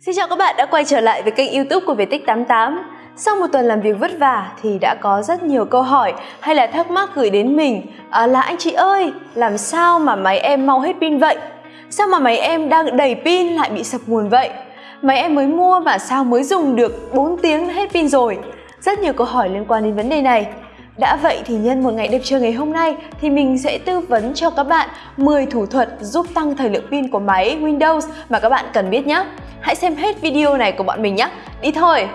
Xin chào các bạn đã quay trở lại với kênh youtube của Viettix88 Sau một tuần làm việc vất vả thì đã có rất nhiều câu hỏi hay là thắc mắc gửi đến mình à, là anh chị ơi, làm sao mà máy em mau hết pin vậy? Sao mà máy em đang đầy pin lại bị sập nguồn vậy? Máy em mới mua mà sao mới dùng được 4 tiếng hết pin rồi? Rất nhiều câu hỏi liên quan đến vấn đề này đã vậy thì nhân một ngày đẹp trời ngày hôm nay thì mình sẽ tư vấn cho các bạn 10 thủ thuật giúp tăng thời lượng pin của máy Windows mà các bạn cần biết nhé. Hãy xem hết video này của bọn mình nhé. Đi thôi!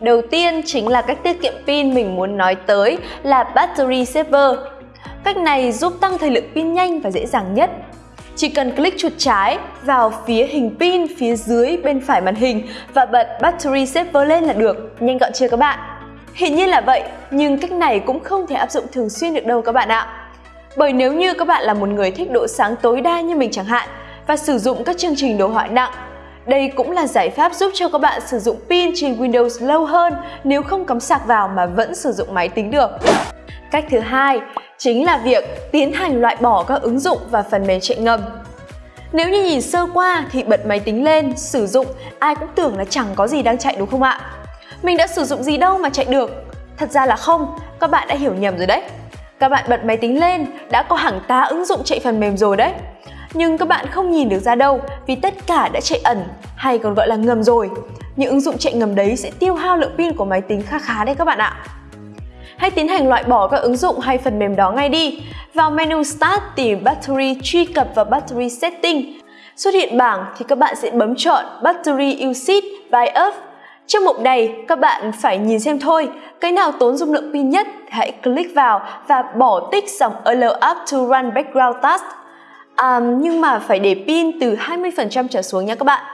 Đầu tiên chính là cách tiết kiệm pin mình muốn nói tới là Battery Saver. Cách này giúp tăng thời lượng pin nhanh và dễ dàng nhất chỉ cần click chuột trái vào phía hình pin phía dưới bên phải màn hình và bật Battery Saver lên là được. Nhanh gọn chưa các bạn? Hiện nhiên là vậy, nhưng cách này cũng không thể áp dụng thường xuyên được đâu các bạn ạ. Bởi nếu như các bạn là một người thích độ sáng tối đa như mình chẳng hạn và sử dụng các chương trình đồ họa nặng, đây cũng là giải pháp giúp cho các bạn sử dụng pin trên Windows lâu hơn nếu không cắm sạc vào mà vẫn sử dụng máy tính được. Cách thứ hai chính là việc tiến hành loại bỏ các ứng dụng và phần mềm chạy ngầm. Nếu như nhìn sơ qua thì bật máy tính lên, sử dụng, ai cũng tưởng là chẳng có gì đang chạy đúng không ạ? Mình đã sử dụng gì đâu mà chạy được? Thật ra là không, các bạn đã hiểu nhầm rồi đấy. Các bạn bật máy tính lên, đã có hàng tá ứng dụng chạy phần mềm rồi đấy. Nhưng các bạn không nhìn được ra đâu vì tất cả đã chạy ẩn hay còn gọi là ngầm rồi. Những ứng dụng chạy ngầm đấy sẽ tiêu hao lượng pin của máy tính khá khá đấy các bạn ạ. Hãy tiến hành loại bỏ các ứng dụng hay phần mềm đó ngay đi. Vào menu Start tìm Battery truy cập vào Battery Setting. Xuất hiện bảng thì các bạn sẽ bấm chọn Battery Usage by Up. Trong mục này, các bạn phải nhìn xem thôi, cái nào tốn dung lượng pin nhất hãy click vào và bỏ tích dòng Allow up to run background task. À, nhưng mà phải để pin từ 20% trở xuống nha các bạn.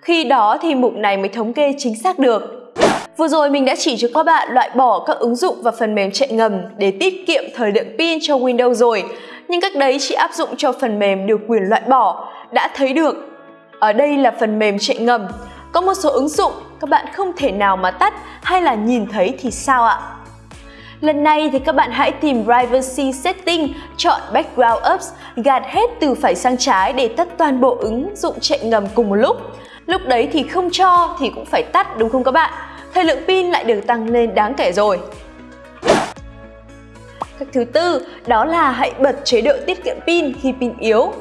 Khi đó thì mục này mới thống kê chính xác được. Vừa rồi mình đã chỉ cho các bạn loại bỏ các ứng dụng và phần mềm chạy ngầm để tiết kiệm thời lượng pin cho Windows rồi. Nhưng cách đấy chỉ áp dụng cho phần mềm được quyền loại bỏ. Đã thấy được, ở đây là phần mềm chạy ngầm. Có một số ứng dụng các bạn không thể nào mà tắt hay là nhìn thấy thì sao ạ? Lần này thì các bạn hãy tìm Privacy Setting, chọn Background Apps, gạt hết từ phải sang trái để tắt toàn bộ ứng dụng chạy ngầm cùng một lúc. Lúc đấy thì không cho thì cũng phải tắt đúng không các bạn? thời lượng pin lại được tăng lên đáng kể rồi. Cách thứ tư đó là hãy bật chế độ tiết kiệm pin khi pin yếu.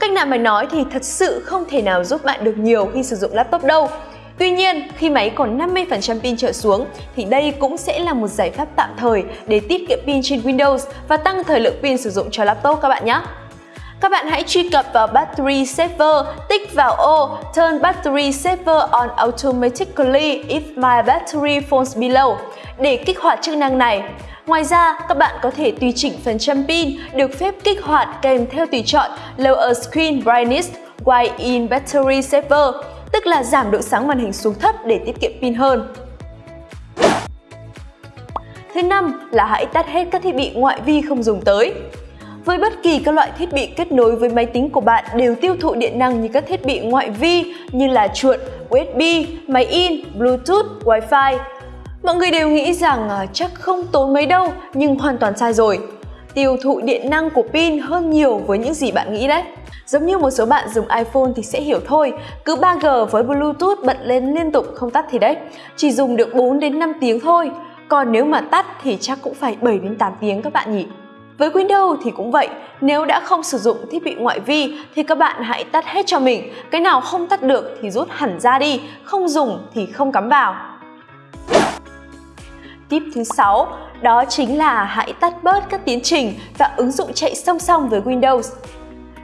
Cách nào mà nói thì thật sự không thể nào giúp bạn được nhiều khi sử dụng laptop đâu. Tuy nhiên, khi máy còn 50% pin trở xuống thì đây cũng sẽ là một giải pháp tạm thời để tiết kiệm pin trên Windows và tăng thời lượng pin sử dụng cho laptop các bạn nhé. Các bạn hãy truy cập vào Battery Saver, tích vào ô Turn Battery Saver on automatically if my battery falls below để kích hoạt chức năng này. Ngoài ra, các bạn có thể tùy chỉnh phần trăm pin được phép kích hoạt kèm theo tùy chọn Lower Screen Brightness while in Battery Saver, tức là giảm độ sáng màn hình xuống thấp để tiết kiệm pin hơn. Thứ năm là hãy tắt hết các thiết bị ngoại vi không dùng tới. Với bất kỳ các loại thiết bị kết nối với máy tính của bạn đều tiêu thụ điện năng như các thiết bị ngoại vi như là chuột, USB, máy in, Bluetooth, Wi-Fi. Mọi người đều nghĩ rằng à, chắc không tốn mấy đâu nhưng hoàn toàn sai rồi. Tiêu thụ điện năng của pin hơn nhiều với những gì bạn nghĩ đấy. Giống như một số bạn dùng iPhone thì sẽ hiểu thôi, cứ 3G với Bluetooth bật lên liên tục không tắt thì đấy, chỉ dùng được 4 đến 5 tiếng thôi. Còn nếu mà tắt thì chắc cũng phải 7 đến 8 tiếng các bạn nhỉ. Với Windows thì cũng vậy, nếu đã không sử dụng thiết bị ngoại vi thì các bạn hãy tắt hết cho mình, cái nào không tắt được thì rút hẳn ra đi, không dùng thì không cắm vào. Tip thứ 6 đó chính là hãy tắt bớt các tiến trình và ứng dụng chạy song song với Windows.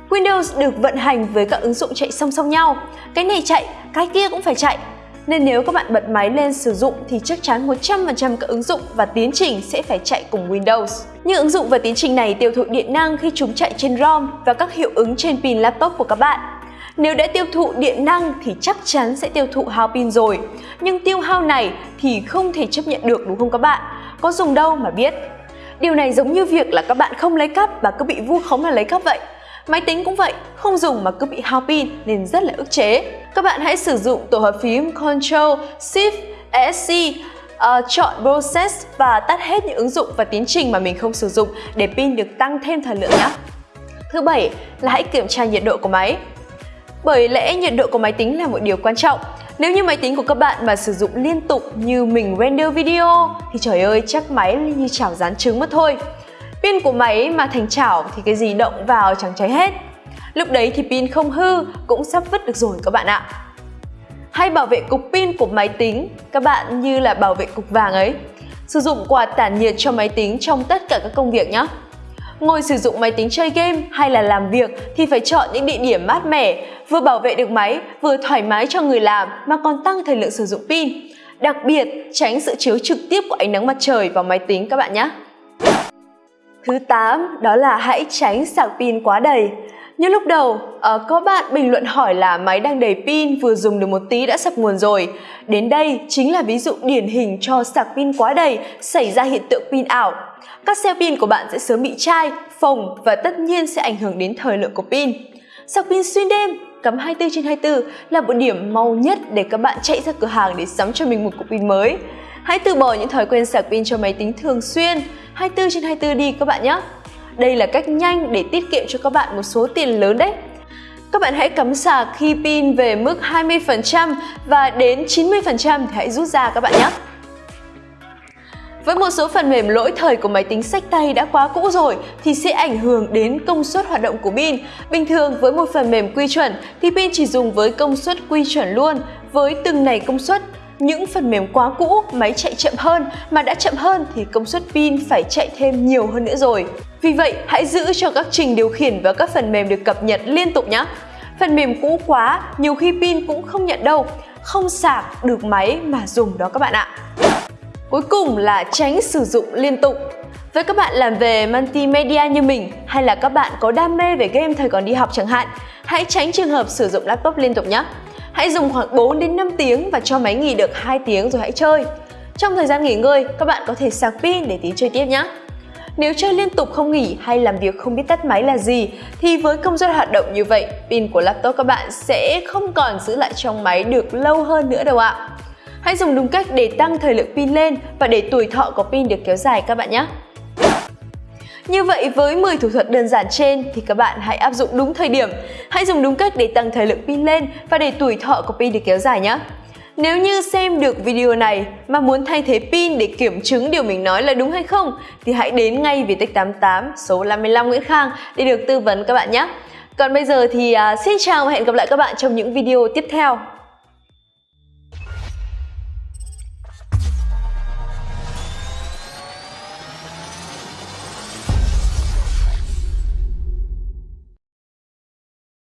Windows được vận hành với các ứng dụng chạy song song nhau, cái này chạy, cái kia cũng phải chạy nên nếu các bạn bật máy lên sử dụng thì chắc chắn 100% các ứng dụng và tiến trình sẽ phải chạy cùng Windows. Những ứng dụng và tiến trình này tiêu thụ điện năng khi chúng chạy trên ROM và các hiệu ứng trên pin laptop của các bạn. Nếu đã tiêu thụ điện năng thì chắc chắn sẽ tiêu thụ hao pin rồi. Nhưng tiêu hao này thì không thể chấp nhận được đúng không các bạn? Có dùng đâu mà biết. Điều này giống như việc là các bạn không lấy cắp và cứ bị vu khống là lấy cắp vậy. Máy tính cũng vậy, không dùng mà cứ bị hao pin nên rất là ức chế. Các bạn hãy sử dụng tổ hợp phím Ctrl, Shift, ESC, uh, ờ, chọn Process và tắt hết những ứng dụng và tiến trình mà mình không sử dụng để pin được tăng thêm thời lượng nhé. Thứ bảy là hãy kiểm tra nhiệt độ của máy. Bởi lẽ nhiệt độ của máy tính là một điều quan trọng. Nếu như máy tính của các bạn mà sử dụng liên tục như mình render video thì trời ơi chắc máy như chảo rán trứng mất thôi. Pin của máy mà thành chảo thì cái gì động vào chẳng cháy hết. Lúc đấy thì pin không hư cũng sắp vứt được rồi các bạn ạ. Hay bảo vệ cục pin của máy tính, các bạn như là bảo vệ cục vàng ấy. Sử dụng quạt tản nhiệt cho máy tính trong tất cả các công việc nhé. Ngồi sử dụng máy tính chơi game hay là làm việc thì phải chọn những địa điểm mát mẻ, vừa bảo vệ được máy, vừa thoải mái cho người làm mà còn tăng thời lượng sử dụng pin. Đặc biệt, tránh sự chiếu trực tiếp của ánh nắng mặt trời vào máy tính các bạn nhé. Thứ 8 đó là hãy tránh sạc pin quá đầy. Như lúc đầu, uh, có bạn bình luận hỏi là máy đang đầy pin vừa dùng được một tí đã sập nguồn rồi. Đến đây chính là ví dụ điển hình cho sạc pin quá đầy xảy ra hiện tượng pin ảo. Các xe pin của bạn sẽ sớm bị chai, phồng và tất nhiên sẽ ảnh hưởng đến thời lượng của pin. Sạc pin xuyên đêm cắm 24 trên 24 là một điểm mau nhất để các bạn chạy ra cửa hàng để sắm cho mình một cục pin mới. Hãy từ bỏ những thói quen sạc pin cho máy tính thường xuyên, 24 trên 24 đi các bạn nhé. Đây là cách nhanh để tiết kiệm cho các bạn một số tiền lớn đấy. Các bạn hãy cắm sạc khi pin về mức 20% và đến 90% thì hãy rút ra các bạn nhé. Với một số phần mềm lỗi thời của máy tính sách tay đã quá cũ rồi thì sẽ ảnh hưởng đến công suất hoạt động của pin. Bình thường với một phần mềm quy chuẩn thì pin chỉ dùng với công suất quy chuẩn luôn. Với từng này công suất những phần mềm quá cũ, máy chạy chậm hơn mà đã chậm hơn thì công suất pin phải chạy thêm nhiều hơn nữa rồi. Vì vậy, hãy giữ cho các trình điều khiển và các phần mềm được cập nhật liên tục nhé. Phần mềm cũ quá, nhiều khi pin cũng không nhận đâu, không sạc được máy mà dùng đó các bạn ạ. Cuối cùng là tránh sử dụng liên tục. Với các bạn làm về multimedia như mình hay là các bạn có đam mê về game thời còn đi học chẳng hạn, hãy tránh trường hợp sử dụng laptop liên tục nhé. Hãy dùng khoảng 4 đến 5 tiếng và cho máy nghỉ được 2 tiếng rồi hãy chơi. Trong thời gian nghỉ ngơi, các bạn có thể sạc pin để tí chơi tiếp nhé. Nếu chơi liên tục không nghỉ hay làm việc không biết tắt máy là gì thì với công suất hoạt động như vậy, pin của laptop các bạn sẽ không còn giữ lại trong máy được lâu hơn nữa đâu ạ. Hãy dùng đúng cách để tăng thời lượng pin lên và để tuổi thọ của pin được kéo dài các bạn nhé. Như vậy với 10 thủ thuật đơn giản trên thì các bạn hãy áp dụng đúng thời điểm. Hãy dùng đúng cách để tăng thời lượng pin lên và để tuổi thọ của pin được kéo dài nhé. Nếu như xem được video này mà muốn thay thế pin để kiểm chứng điều mình nói là đúng hay không thì hãy đến ngay Vietech 88 số 55 Nguyễn Khang để được tư vấn các bạn nhé. Còn bây giờ thì uh, xin chào và hẹn gặp lại các bạn trong những video tiếp theo.